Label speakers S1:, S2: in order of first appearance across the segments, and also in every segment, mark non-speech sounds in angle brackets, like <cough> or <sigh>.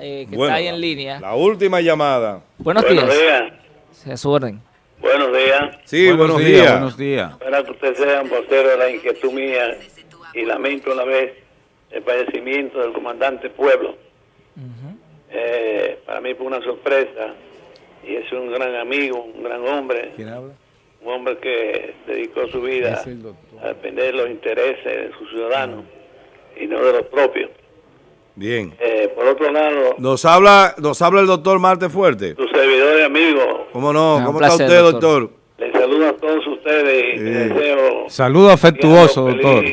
S1: eh, que
S2: Bueno,
S1: está ahí en línea.
S2: La última llamada.
S1: Buenos,
S3: Buenos
S1: días.
S3: días.
S1: A su orden.
S3: Buenos días.
S2: Sí, buenos, días.
S4: Buenos días.
S3: Para que ustedes sean vocero de la inquietud mía y lamento a la vez el fallecimiento del comandante Pueblo. Eh, para mí fue una sorpresa y es un gran amigo, un gran hombre,
S4: ¿Quién habla?
S3: un hombre que dedicó su vida a defender los intereses de sus ciudadanos y no de los propios.
S2: Bien.
S3: Eh, por otro lado,
S2: Nos habla, nos habla el doctor Marte Fuerte.
S3: su servidor y amigo,
S2: ¿Cómo no?
S1: Ah,
S2: ¿Cómo
S1: placer,
S2: está usted,
S1: doctor.
S2: doctor?
S3: les saludo a todos ustedes y les deseo
S4: Saludo afectuoso,
S3: feliz
S4: doctor.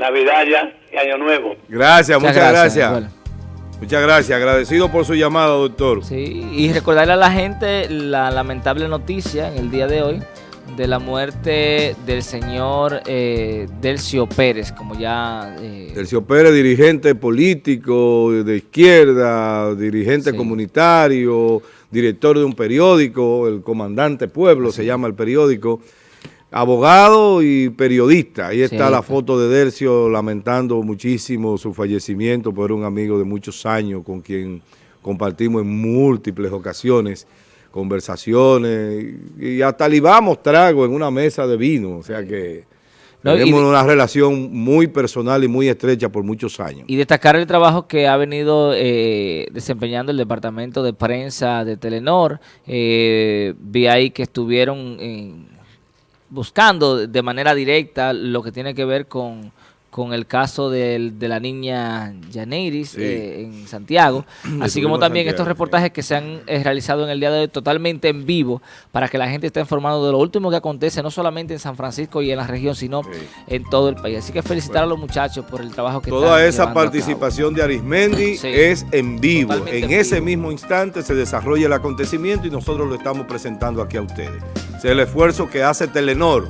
S3: Navidad ya y Año Nuevo.
S2: Gracias, muchas, gracias. Muchas gracias. Agradecido por su llamada, doctor.
S1: sí, y recordarle a la gente la lamentable noticia en el día de hoy de la muerte del señor eh, Delcio Pérez, como ya... eh,
S2: Tercio Pérez, dirigente político de izquierda, dirigente
S1: Sí.
S2: comunitario, director de un periódico, el Comandante Pueblo se llama el periódico, abogado y periodista. Ahí está
S1: Sí.
S2: la foto de Dercio lamentando muchísimo su fallecimiento, era un amigo de muchos años con quien compartimos en múltiples ocasiones conversaciones y hasta libamos trago en una mesa de vino, o sea que...
S1: No,
S2: Tenemos una relación muy personal y muy estrecha por muchos años.
S1: Y destacar el trabajo que ha venido eh, desempeñando el departamento de prensa de Telenor. Eh, vi ahí que estuvieron eh, buscando de manera directa lo que tiene que ver con, con el caso del- de la niña Yaneiris
S2: Sí.
S1: eh, en Santiago, <clears throat> así como también estos reportajes que se han eh, realizado en el día de hoy totalmente en vivo para que la gente esté informado de lo último que acontece, no solamente en San Francisco y en la región, sino
S2: Sí.
S1: en todo el país. Así que felicitar a los muchachos por el trabajo que
S2: Toda
S1: están
S2: esa participación de Arismendi es en vivo.
S1: Totalmente
S2: en
S1: en
S2: ese
S1: vivo.
S2: mismo instante se desarrolla el acontecimiento y nosotros lo estamos presentando aquí a ustedes. Es el esfuerzo que hace Telenor,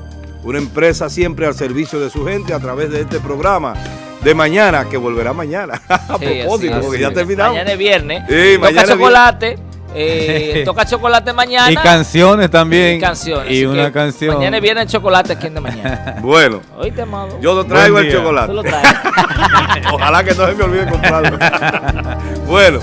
S2: una empresa siempre al servicio de su gente a través de este programa de mañana, que volverá mañana. <laughs> a
S1: Sí,
S2: propósito,
S1: así
S2: porque ya terminamos.
S1: Mañana es viernes.
S2: Sí,
S1: toca
S2: mañana
S1: chocolate. eh, <laughs> toca chocolate mañana.
S4: Y canciones también.
S1: Y canciones.
S4: Y
S1: así
S4: una canción.
S1: Mañana es viernes chocolate aquí en de mañana. <laughs>
S2: Bueno,
S1: Oíste, amado.
S2: yo lo traigo el chocolate.
S1: Tú lo traes.
S2: Ojalá que no se me olvide comprarlo. bueno,